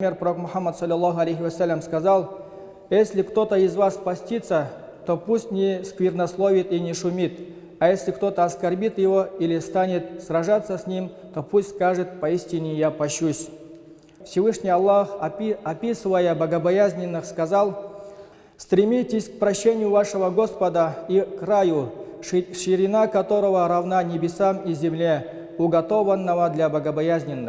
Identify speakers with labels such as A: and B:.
A: Например, Пророк Мухаммад, саллиллаху алейхи вассалям, сказал, если кто-то из вас постится, то пусть не сквернословит и не шумит, а если кто-то оскорбит его или станет сражаться с ним, то пусть скажет, поистине я пощусь. Всевышний Аллах, описывая богобоязненных, сказал, «Стремитесь к прощению вашего Господа и к Раю, ширина которого равна небесам и земле, уготованного для богобоязненных».